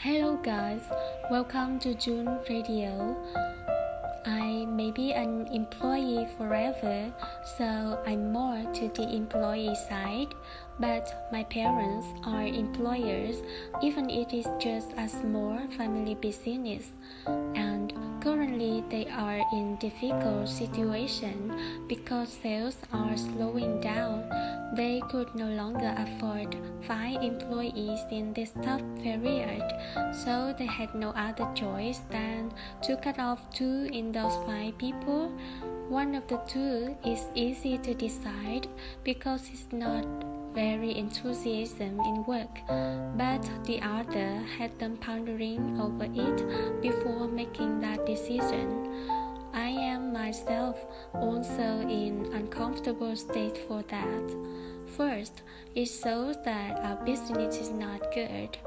Hello, guys, welcome to June Radio. I may be an employee forever, so I'm more to the employee side, but my parents are employers, even it is just a small family business, and currently they are in difficult situation because sales are slowing down. They could no longer afford five employees in this tough period, so they had no other choice than to cut off two in those five people. One of the two is easy to decide because it's not very enthusiasm in work, but the other had them pondering over it before making that decision. I am myself also in uncomfortable state for that. First, it shows that our business is not good.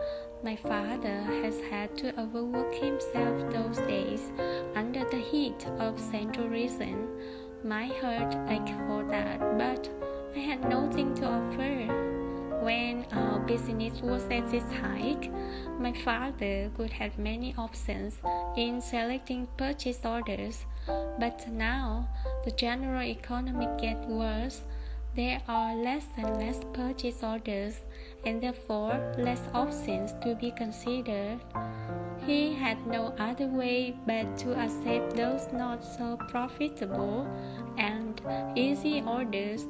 My father has had to overwork himself those days under the heat of central reason. My heart ached for that, but I had nothing to offer. When our business was at its height, my father could have many options in selecting purchase orders, but now the general economy gets worse. There are less and less purchase orders and therefore less options to be considered. He had no other way but to accept those not so profitable and easy orders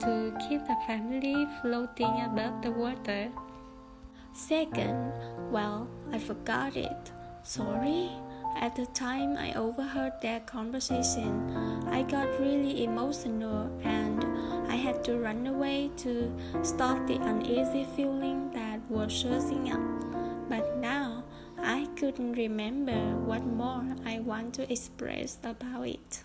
to keep the family floating above the water. Second, well, I forgot it. Sorry. At the time I overheard their conversation, I got really emotional and I had to run away to stop the uneasy feeling that was surging up. But now I couldn't remember what more I want to express about it.